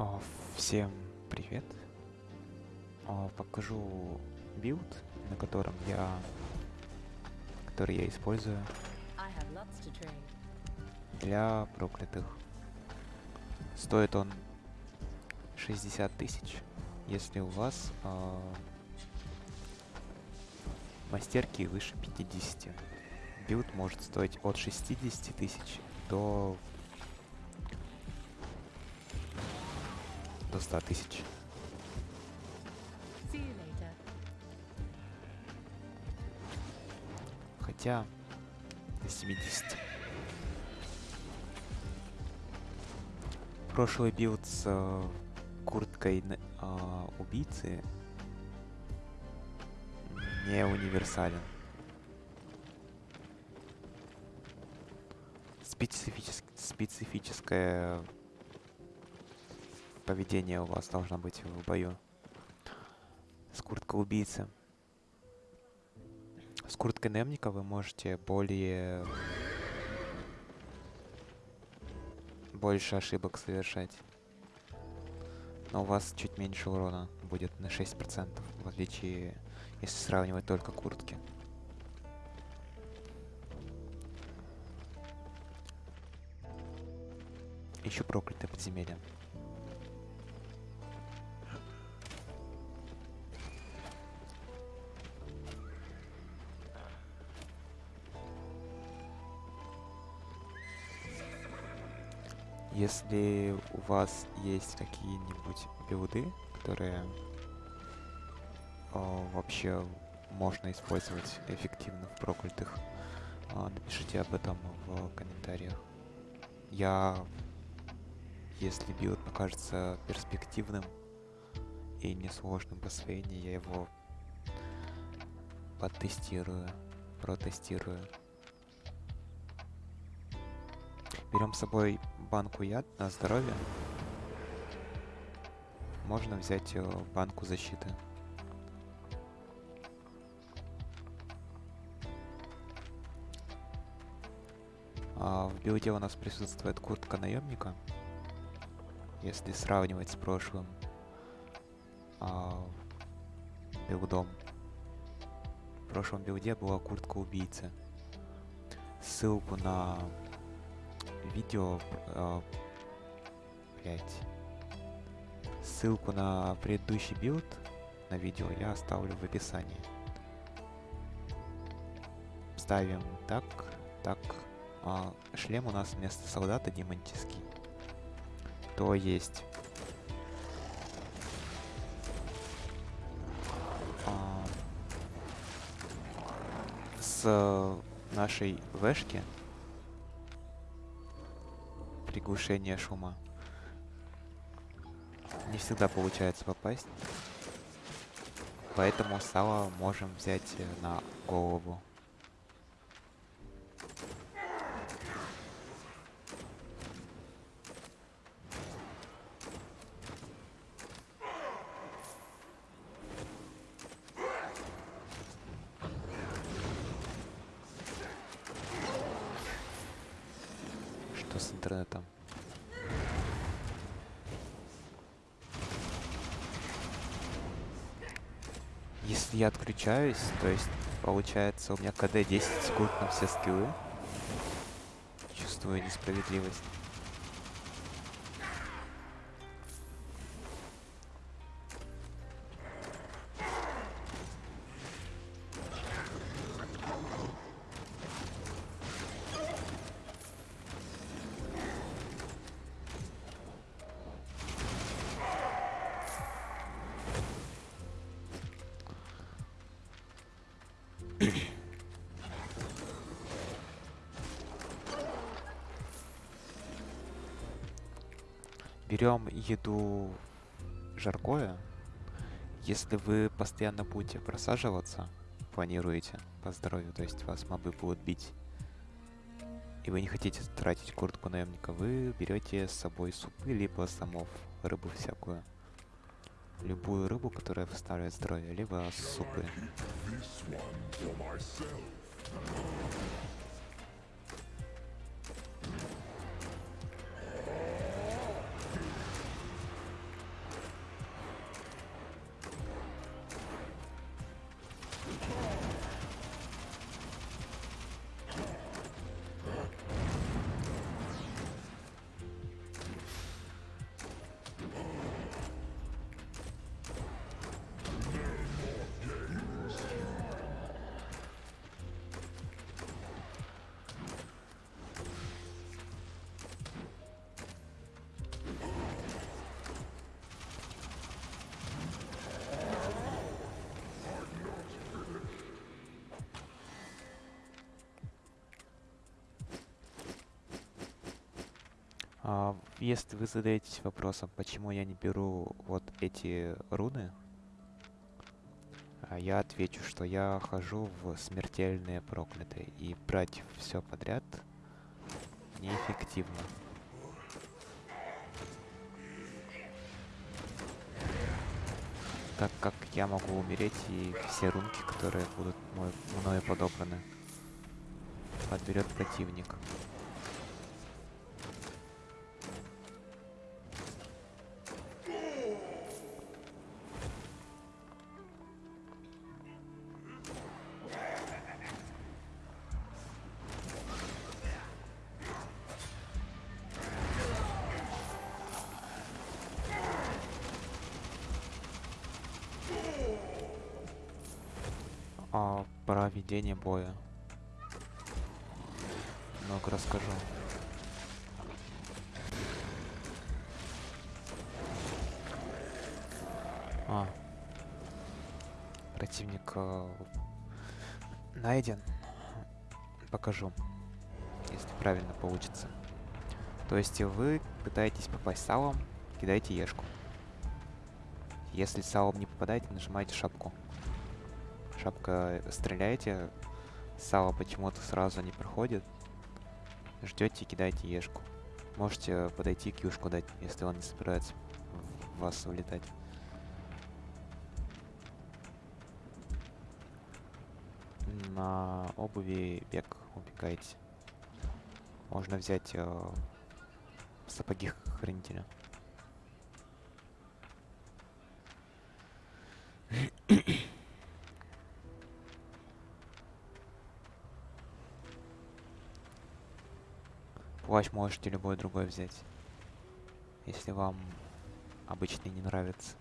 А, Всем привет. А, Покажу билд, на котором я, который я использую для проклятых. Стоит он 60 тысяч, если у вас а, мастерки выше 50. Билд может стоить от 60 тысяч до до 100 тысяч. Хотя до 70. Прошлый билд с э, курткой а, убийцы не универсален. Специфичес- специфическое поведение у вас должно быть в бою. С курткой убийцы. С курткой Немника вы можете более... Больше ошибок совершать. Но у вас чуть меньше урона будет на 6%, в отличие, если сравнивать только куртки. Еще проклятое подземелье. Если у вас есть какие-нибудь билды, которые а, вообще можно использовать эффективно в проклятых, а, напишите об этом в комментариях. Я, если билд покажется перспективным и несложным в освоении, я его потестирую, протестирую. Берем с собой банку яд на здоровье. Можно взять банку защиты. А в билде у нас присутствует куртка наемника. Если сравнивать с прошлым а, билдом. В прошлом билде была куртка убийцы. Ссылку на видео э, блять. Ссылку на предыдущий билд на видео я оставлю в описании. Ставим так, так. А, шлем у нас вместо солдата демонический. То есть а, с нашей вешки приглушение шума. Не всегда получается попасть. Поэтому сало можем взять э, на голову. Что с интернетом? Если я отключаюсь, то есть получается у меня КД 10 секунд на все скиллы. Чувствую несправедливость. Берем еду жаркое. Если вы постоянно будете просаживаться, планируете по здоровью, то есть вас мобы будут бить, и вы не хотите тратить куртку наемника, вы берете с собой супы, либо самов, рыбу всякую. Любую рыбу, которая восстанавливает здоровье, либо супы. Если вы задаетесь вопросом, почему я не беру вот эти руны, а, я отвечу, что я хожу в смертельные проклятые, и брать все подряд неэффективно. Так как я могу умереть, и все рунки, которые будут мной, мною подобраны, подберет противник. Про ведение боя. Много расскажу. А. Противник э, найден. Покажу. Если правильно получится. То есть вы пытаетесь попасть салом, кидаете ешку. Если салом не попадаете, нажимаете шапку. Шапка стреляете, сало почему-то сразу не проходит. Ждете и кидаете ешку. Можете подойти к юшку дать, если он не собирается в вас улетать. На обуви бег убегаете. Можно взять э, сапоги хранителя. Можете любой другой взять. Если вам обычный не нравится.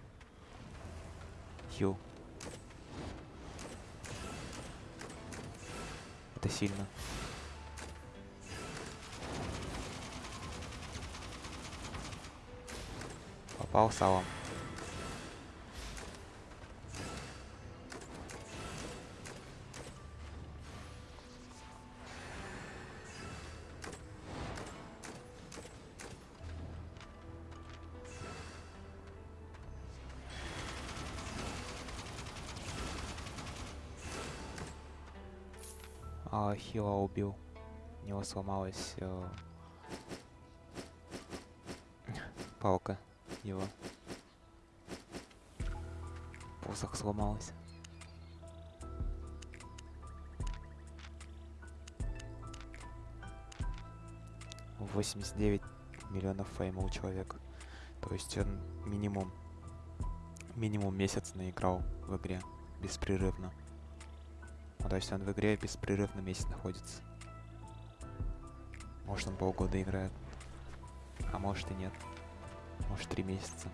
Хил. Это сильно. Попал салом. А, Хила убил. У него сломалась э, палка его. Посох сломался. Восемьдесят девять миллионов фейма у человека. То есть он минимум минимум месяц наиграл в игре беспрерывно. Ну, то есть он в игре беспрерывно месяц находится. Может он полгода играет. А может и нет. Может три месяца.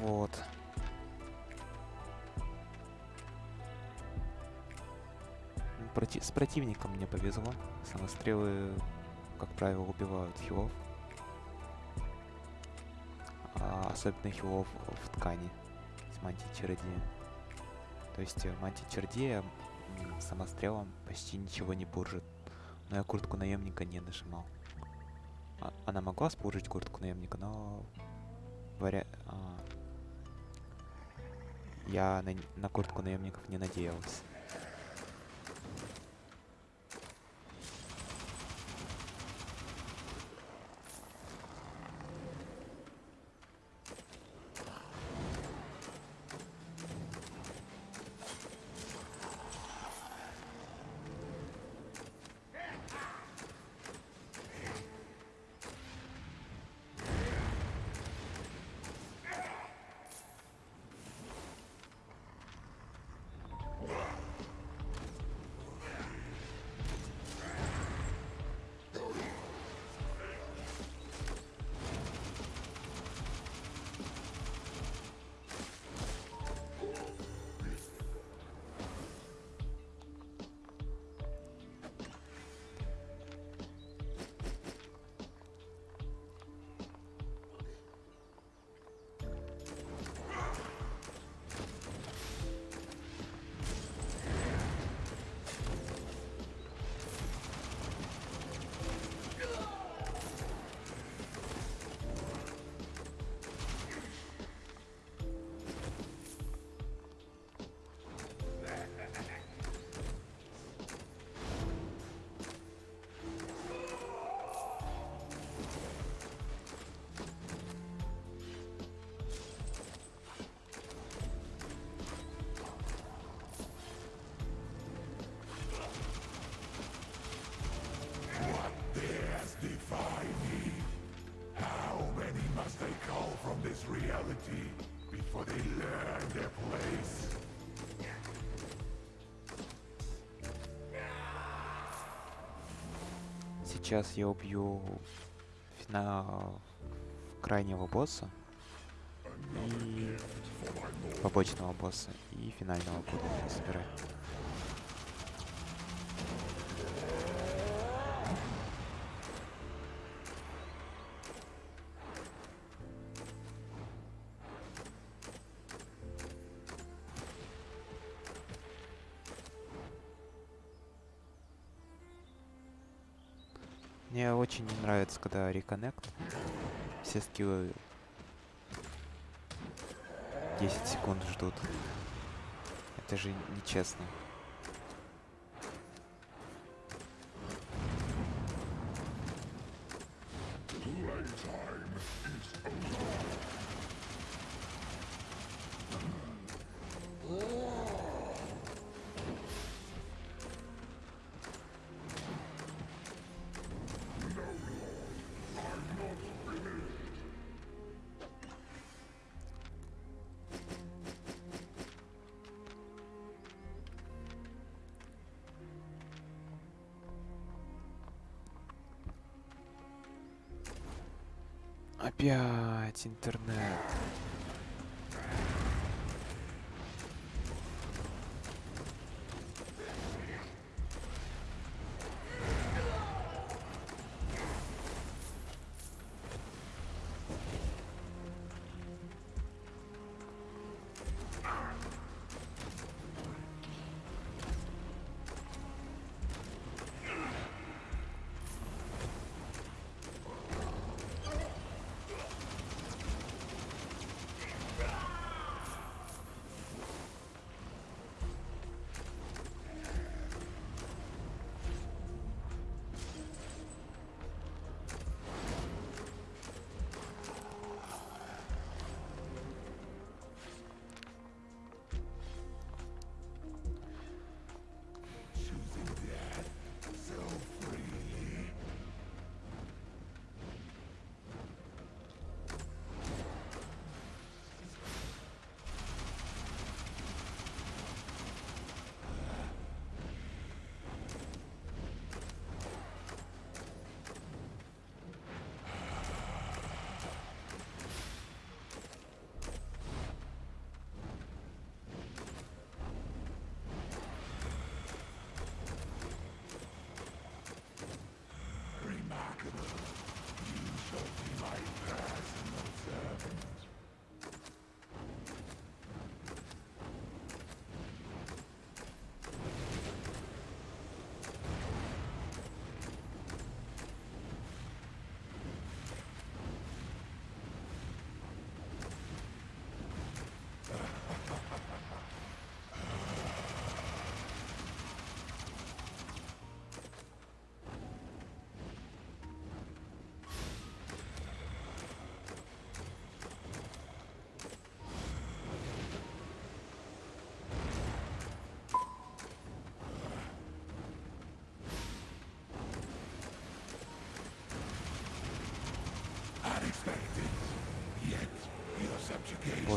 Вот. Ну, Проти с противником мне повезло. Самострелы, как правило, убивают хилов. А особенно хилов в ткани с мантии чародея. То есть э, мантия чародея м, самострелом почти ничего не буржит. Но я куртку наемника не нажимал. А- она могла спуржить куртку наемника, но варя... а, я на, на куртку наемников не надеялся. Сейчас я убью фина... крайнего босса и побочного босса и финального буду собирать. Нравится, когда реконнект. Все скиллы 10 секунд ждут. Это же нечестно. Опять интернет.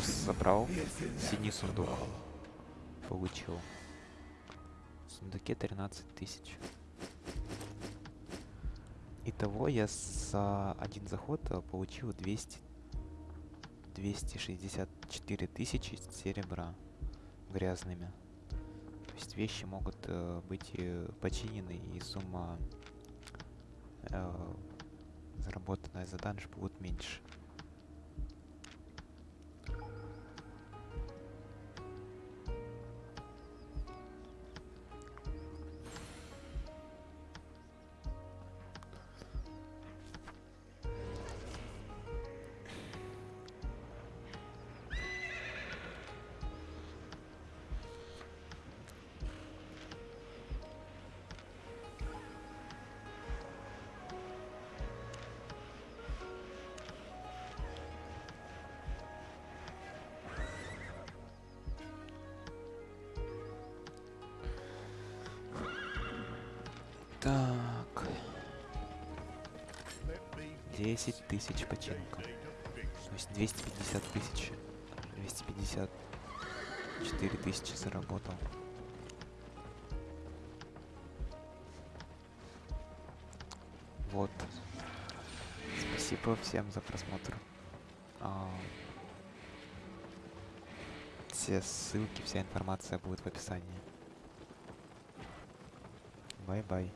Босс забрал. Синий сундук. Получил. В сундуке 13 тысяч. Итого я за один заход э, получил 200 264 тысячи серебра грязными. То есть вещи могут э, быть э, починены и сумма э, заработанная за данж будет меньше. Так. 10 тысяч починка. То есть 250 тысяч. 254 тысячи заработал. Вот. Спасибо всем за просмотр. А, Все ссылки, вся информация будет в описании. Бай-бай.